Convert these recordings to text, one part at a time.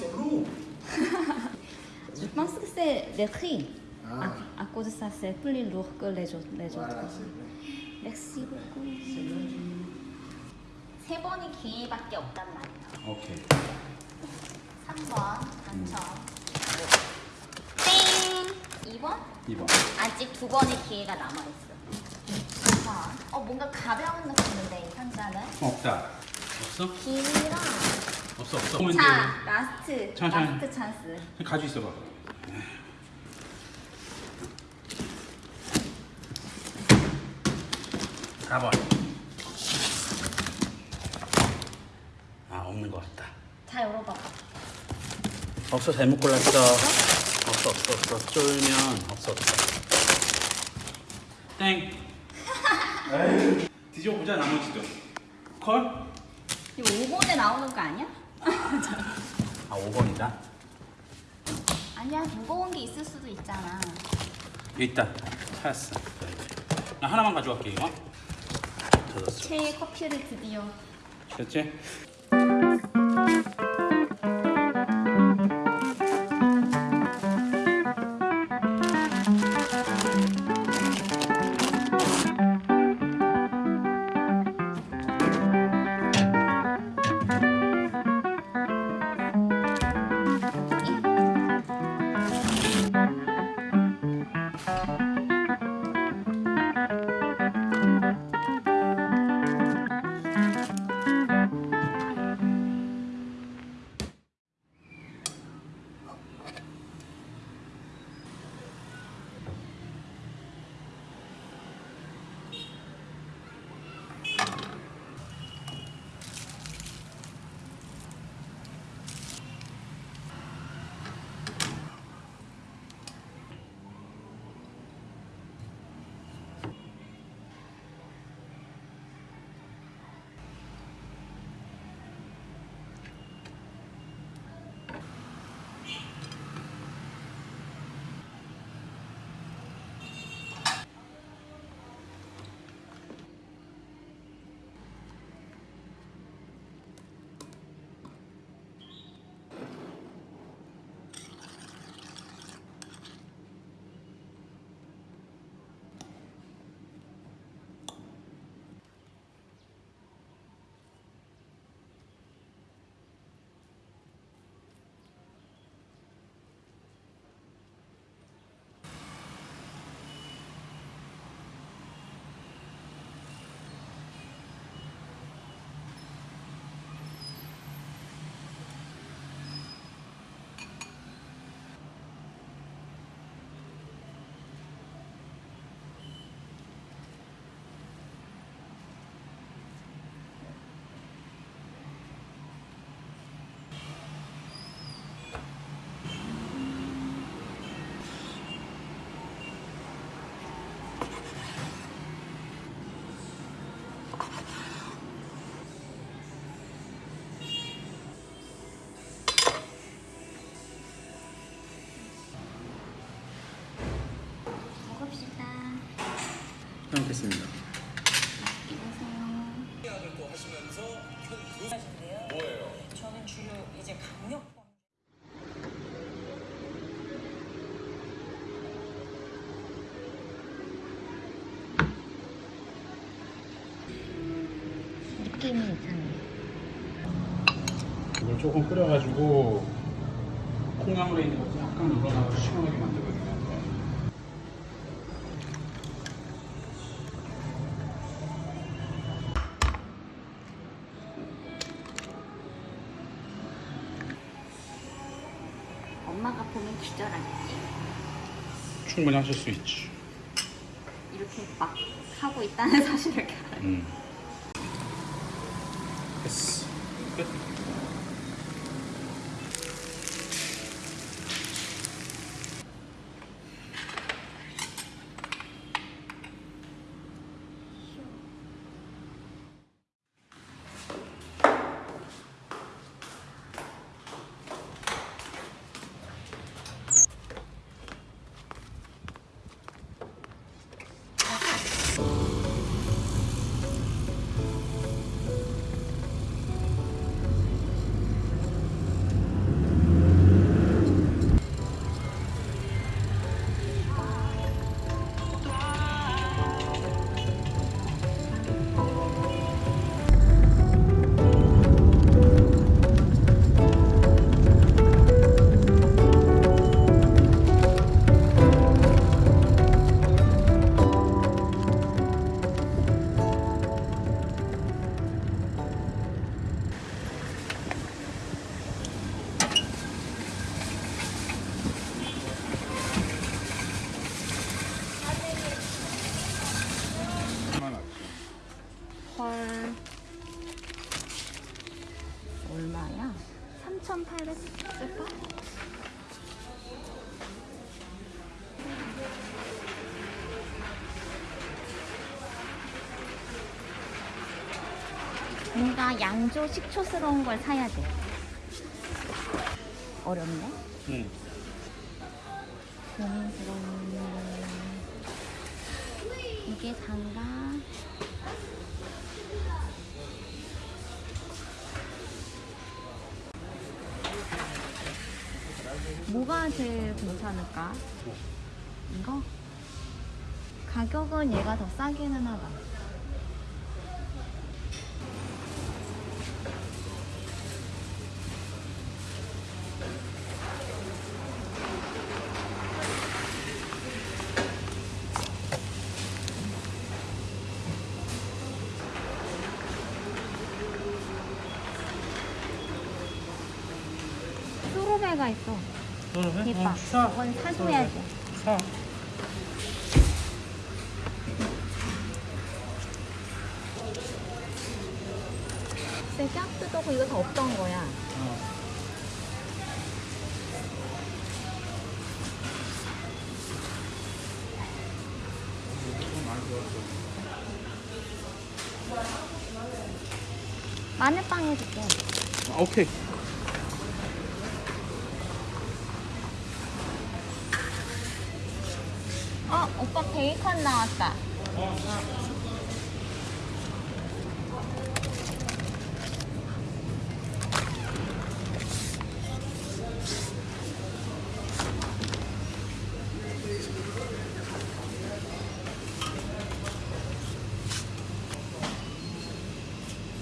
C'est nous. Je pense que c'est les prix. Ah. À, à cause de ça, c'est plus lourd que les autres. Les Voilà, autres. Merci beaucoup. 세 번이 기회밖에 없단 말이야. 오케이. 3번 당첨. 땡! 2번? 2번. 아직 두 번의 기회가 남아있어. 2번. 어, 뭔가 가벼운 느낌인데, 이 상자는? 없다. 없어? 길이랑. 없어 없어. 자, last. 천천히. last chance. 가지고 있어봐. 가봐. 아 없는 것 같다. 자, 열어봐봐. 없어 잘못 골랐어. 없어 없어 없어. 쫄면 없어 없어. 땡. 뒤집어 보자 나머지도. 콜? 이거 5번에 나오는 거 아니야? 아 5번이다. 아니야, 무거운 게 있을 수도 있잖아. 있다. 찾았어. 나 하나만 가져갈게 이거. 젖었어. 최애 커피를 드디어. 됐지? 잘 먹겠습니다. 이러세요. 저는 주로 이제 강력 느낌이 이상해. 이걸 조금 끓여가지고 콩나물에 있는 것도 약간 우러나서 시원하게 만들거 충분히 하실 수 있지. 이렇게 막 하고 있다는 사실을. 음. 3,800 쓸까? 뭔가 양조 식초스러운 걸 사야 돼. 어렵네. 응. 고민스러운 이게 단가 뭐가 제일 괜찮을까? 이거? 가격은 얘가 더 싸기는 하다 수로배가 있어 대박 이건 사줘야 돼 사. 근데 짝뜯고 이거 다 없던 거야 어. 마늘빵 해줄게 아, 오케이. 어 오빠 베이컨 나왔다.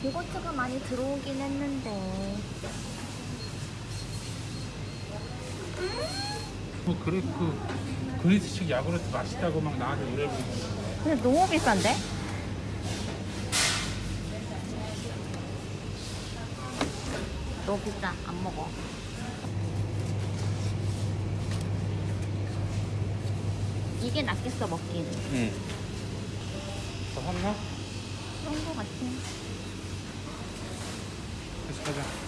요거트가 많이 들어오긴 했는데 뭐 그래 그 그리스식 야구르트 맛있다고 막 나한테 노래 부르고 근데 너무 비싼데? 너무 비싸 안 먹어 이게 낫겠어 먹기는 응. 더 샀나? 그런 거 같아 다시 가자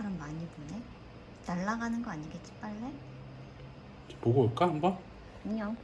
바람 많이 부네 날아가는 거 아니겠지 빨래? 보고 올까 한번? 안녕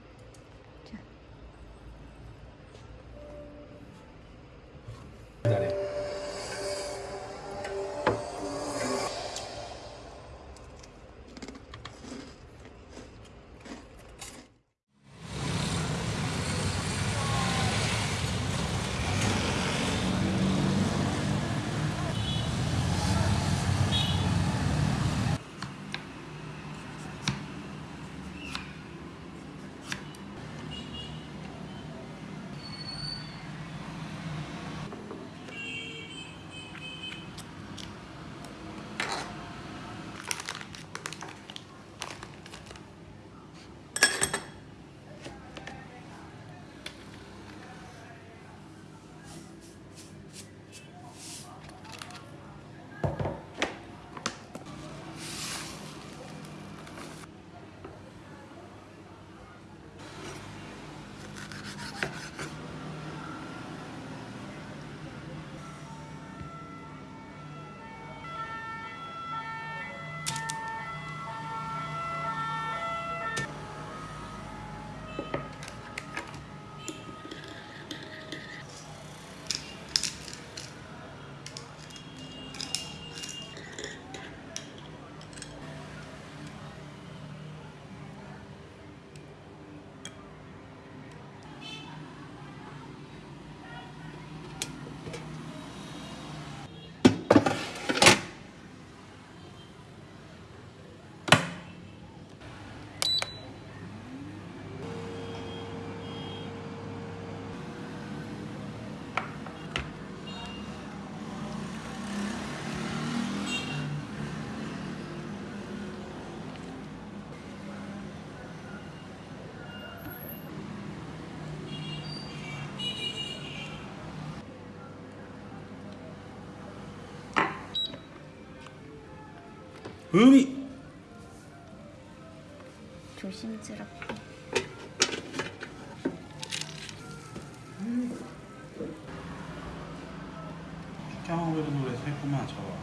음이. 조심스럽게. 짱하고 노래 새구만 저거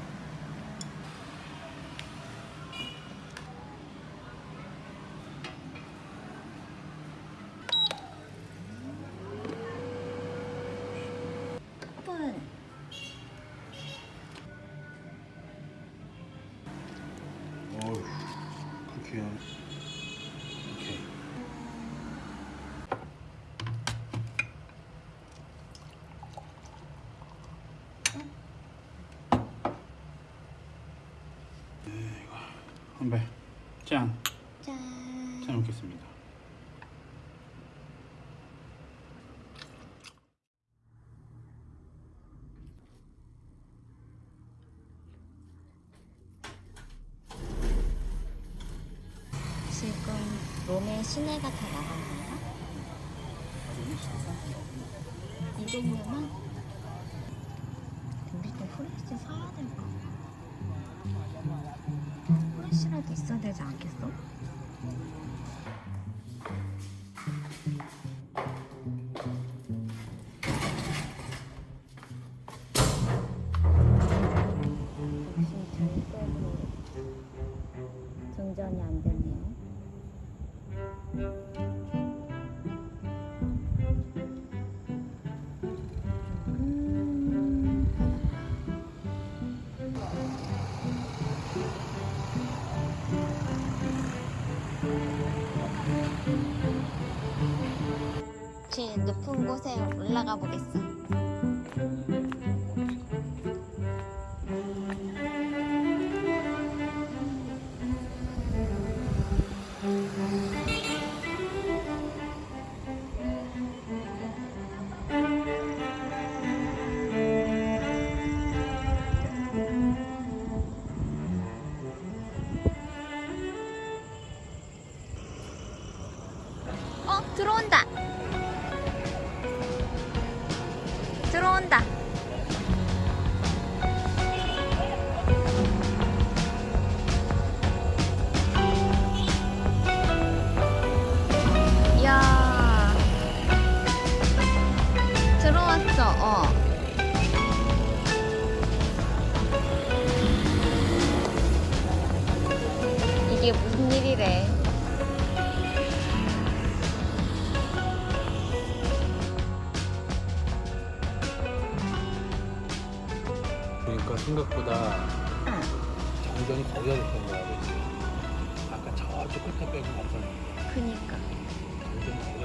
짠! 짠. 잘 먹겠습니다 지금 롬의 시내가 다 나간 건가? 이 동네만? 근데 또 후레쉬 사야 될까? 후 레쉬라도 있어야 되지 않겠어? 제일 높은 곳에 올라가 보겠어. 어,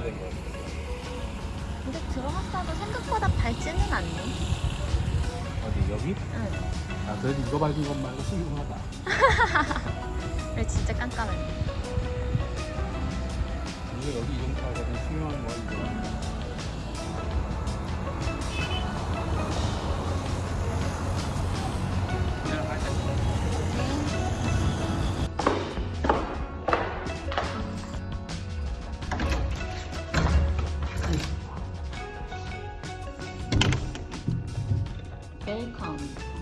된 거야 근데 들어갔어도 생각보다 밝지는 않네. 어디 여기? 응. 아 그래도 이거 밝은 것 말고 훌륭하다 그래, 진짜 깜깜해. 근데 여기 이 정도 하거든 훌륭한 거야 이거 Baycon.